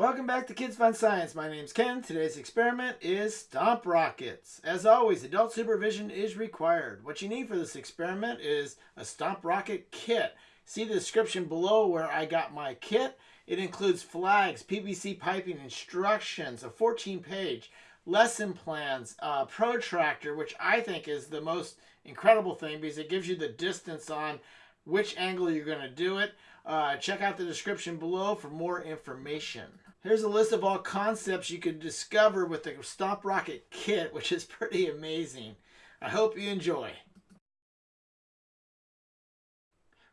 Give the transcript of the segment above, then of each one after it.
Welcome back to Kids Fun Science. My name's Ken. Today's experiment is Stomp Rockets. As always, adult supervision is required. What you need for this experiment is a Stomp Rocket kit. See the description below where I got my kit. It includes flags, PVC piping, instructions, a 14-page lesson plans, protractor, which I think is the most incredible thing because it gives you the distance on which angle you're going to do it. Uh, check out the description below for more information. Here's a list of all concepts you can discover with the Stomp Rocket kit, which is pretty amazing. I hope you enjoy.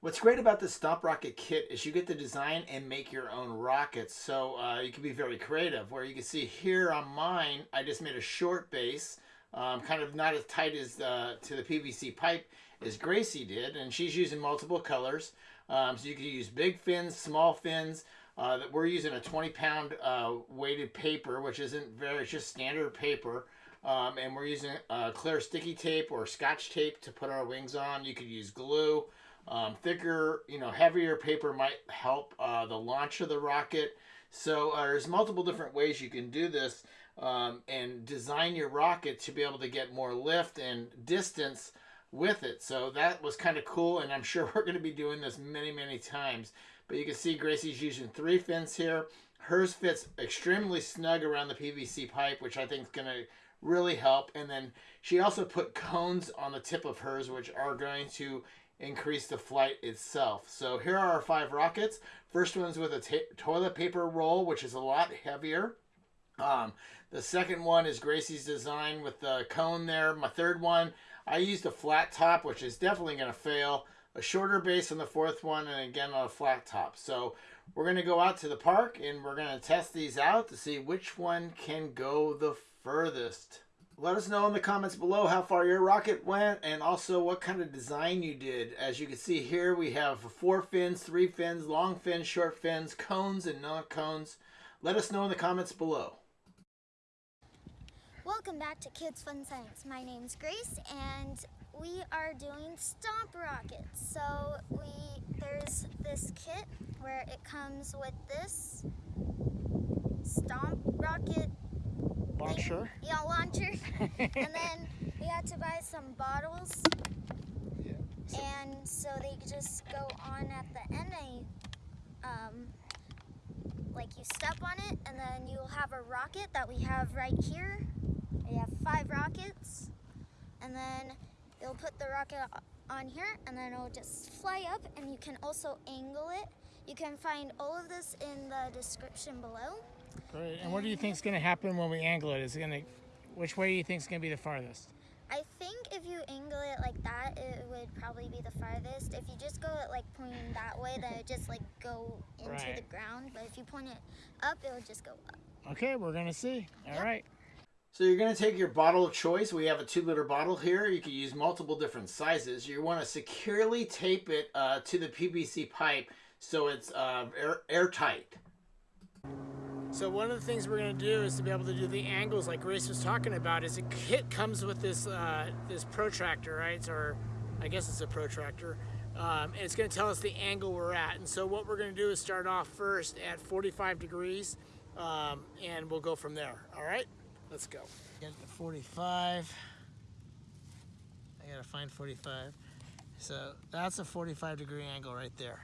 What's great about the Stomp Rocket kit is you get to design and make your own rockets. So uh, you can be very creative. Where you can see here on mine, I just made a short base, um, kind of not as tight as uh, to the PVC pipe as Gracie did. And she's using multiple colors. Um, so you can use big fins, small fins. Uh, that we're using a 20 pound uh, weighted paper, which isn't very, it's just standard paper. Um, and we're using uh, clear sticky tape or scotch tape to put our wings on. You could use glue. Um, thicker, you know, heavier paper might help uh, the launch of the rocket. So uh, there's multiple different ways you can do this um, and design your rocket to be able to get more lift and distance with it. So that was kind of cool, and I'm sure we're going to be doing this many, many times. But you can see Gracie's using three fins here. Hers fits extremely snug around the PVC pipe, which I think is going to really help. And then she also put cones on the tip of hers, which are going to increase the flight itself. So here are our five rockets. First one's with a toilet paper roll, which is a lot heavier. Um, the second one is Gracie's design with the cone there. My third one, I used a flat top, which is definitely going to fail. A shorter base on the fourth one, and again on a flat top. So we're going to go out to the park, and we're going to test these out to see which one can go the furthest. Let us know in the comments below how far your rocket went and also what kind of design you did. As you can see here, we have four fins, three fins, long fins, short fins, cones, and non-cones. Let us know in the comments below. Welcome back to Kids Fun Science. My name's Grace and we are doing stomp rockets. So we there's this kit where it comes with this stomp rocket launcher. Yeah, launcher. and then we had to buy some bottles. Yeah. And so they just go on at the end and um, like you step on it and then you'll have a rocket that we have right here. Five rockets and then they'll put the rocket on here and then it'll just fly up and you can also angle it. You can find all of this in the description below. Great. And what do you think is going to happen when we angle it? Is it going to, which way do you think is going to be the farthest? I think if you angle it like that, it would probably be the farthest. If you just go it like pointing that way, then it just like go into right. the ground. But if you point it up, it will just go up. Okay, we're going to see. All yep. right. So you're going to take your bottle of choice. We have a two liter bottle here. You can use multiple different sizes. You want to securely tape it uh, to the PVC pipe so it's uh, air airtight. So one of the things we're going to do is to be able to do the angles like Grace was talking about is a kit comes with this uh, this protractor, right? Or I guess it's a protractor. Um, and it's going to tell us the angle we're at. And so what we're going to do is start off first at 45 degrees um, and we'll go from there. All right, let's go. Get the 45. I got to find 45. So that's a 45 degree angle right there.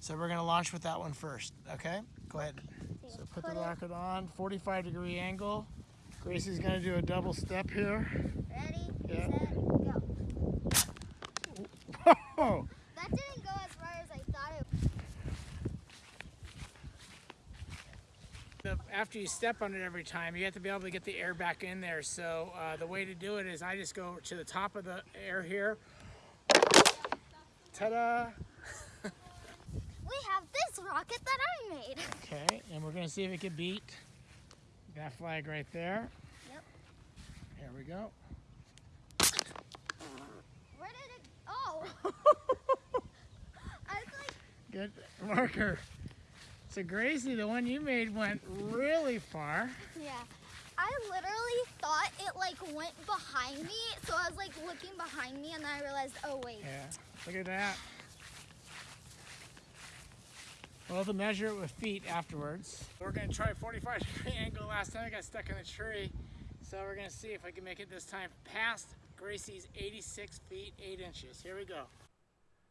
So we're going to launch with that one first, okay? Go ahead. So put the rocket on, 45 degree angle. Gracie's gonna do a double step here. Ready, yeah. set, go. Whoa! Oh, That didn't go as far as I thought it After you step on it every time, you have to be able to get the air back in there. So uh, the way to do it is I just go to the top of the air here. Ta-da! We have this rocket that I made. Okay, and we're gonna see if it can beat that flag right there. Yep. Here we go. Where did it, oh. I was like. Good marker. So Gracie, the one you made went really far. Yeah. I literally thought it like went behind me. So I was like looking behind me and then I realized, oh wait. Yeah, look at that. We'll have to measure it with feet afterwards. We're gonna try a 45 degree angle. Last time I got stuck in a tree. So we're gonna see if I can make it this time past Gracie's 86 feet 8 inches. Here we go.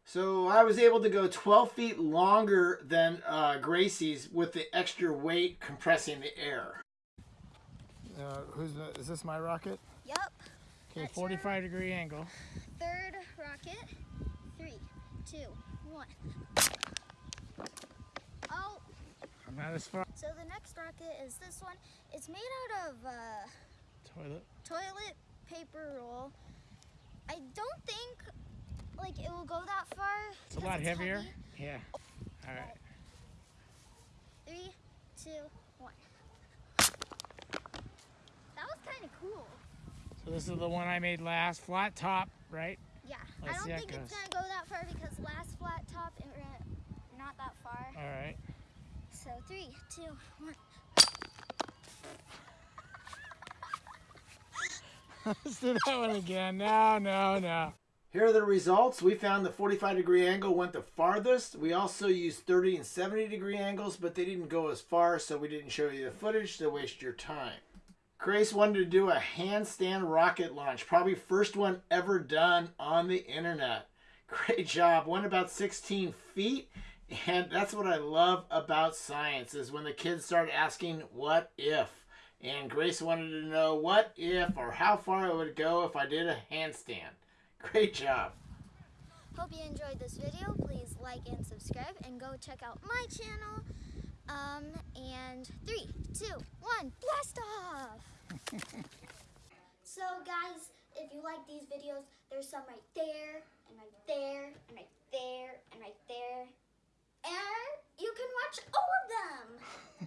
So I was able to go 12 feet longer than uh, Gracie's with the extra weight compressing the air. Uh, who's the, is this my rocket? Yep. Okay, 45 degree angle. Third rocket. Three, two, one. Oh, I'm not as far. so the next rocket is this one. It's made out of uh, Toilet. toilet paper roll. I don't think like it will go that far. It's a lot heavier. heavy. Yeah. All right. Three, two, one. That was kind of cool. So this is the one I made last. Flat top, right? Yeah, Let's I don't think it's gonna go that far because last flat top it ran not that far. All right. So three, two, one. Let's do that one again. No, no, no. Here are the results. We found the 45 degree angle went the farthest. We also used 30 and 70 degree angles, but they didn't go as far, so we didn't show you the footage to waste your time. Grace wanted to do a handstand rocket launch, probably first one ever done on the internet. Great job. Went about 16 feet, and that's what I love about science is when the kids start asking what if. And Grace wanted to know what if or how far it would go if I did a handstand. Great job. Hope you enjoyed this video. Please like and subscribe and go check out my channel. Um, and three, two, one, blast off! so guys, if you like these videos, there's some right there, and right there, and right there, and right there. And you can watch all of them!